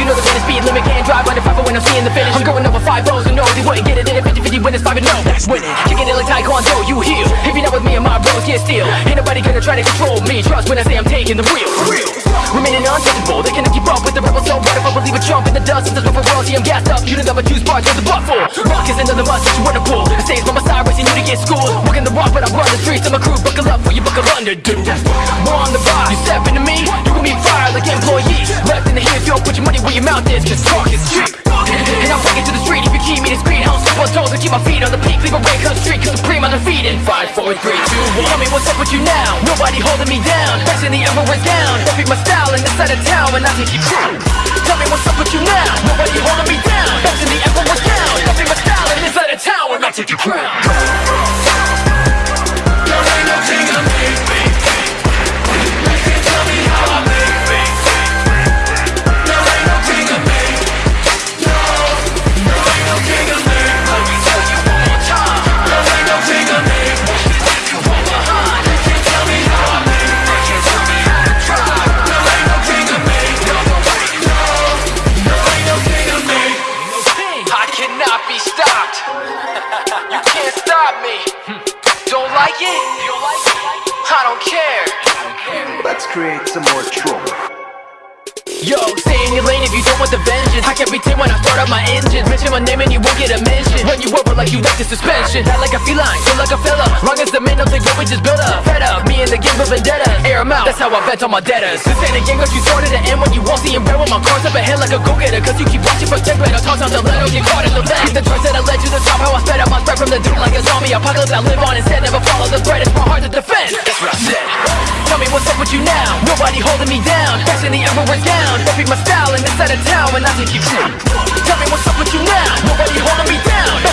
you know the man speed limit Can't drive under 5 when I'm seeing the finish I'm going over 5 O's and no, they wouldn't get it in a 50-50 when it's 5 and no. That's winning, kicking it like Taekwondo, you heal. If you're not with me and my bros, get still Ain't nobody gonna try to control me Trust when I say I'm taking the wheel. Real, Remaining untouchable, they cannot keep up with the rebels So what if I believe a jump in the dust? Since the royalty, I'm gassed up. You don't ever choose bars with the butt full. Rock is another must that you wanna pull I say it's by my side, racing you to get schooled Working the rock, but I run the streets of my crew Buckle up for you buckle under, dude. We're on the rise, you step into me You gon' be fired like employees. Left in the heat, don't put your money where your mouth is Cause talk is cheap. And I'll take to the street if you keep me discreet How step on toes and keep my feet on the peak. Leave a red cut street, cause supreme undefeated 5, 4, 3, 2, 1 Tell me what's up with you now. Nobody holding me down. Best in the emperor's gown pick my style in this side of town And I take you down Tell me what's up with you now. Nobody You can't stop me. Don't like it? I don't care. Let's create some more trouble. Yo, stay in your lane if you don't want the vengeance I can't pretend when I start up my engine. Mention my name and you won't get a mention. Run you over like you like the suspension. Act like a feline, feel like a fella. Long as the men don't think we just built up. Fed up, me and the game of vendetta. Air 'em out, that's how I vent on my debtors. This ain't a game cause you started to end When you won't see him red with my cards up ahead like a go-getter Cause you keep watching for check I'll toss out the letter, get caught in the leg The choice that I led to the top, how I sped up from the dude like a zombie Apocalypse. I live on instead, never follow the threat. It's my heart to defend, that's what I said. Tell me what's up with you now. Nobody holding me down. Best in the emperor's gown Don't be my style in this side of town And I take you down Tell me what's up with you now. Nobody holding me down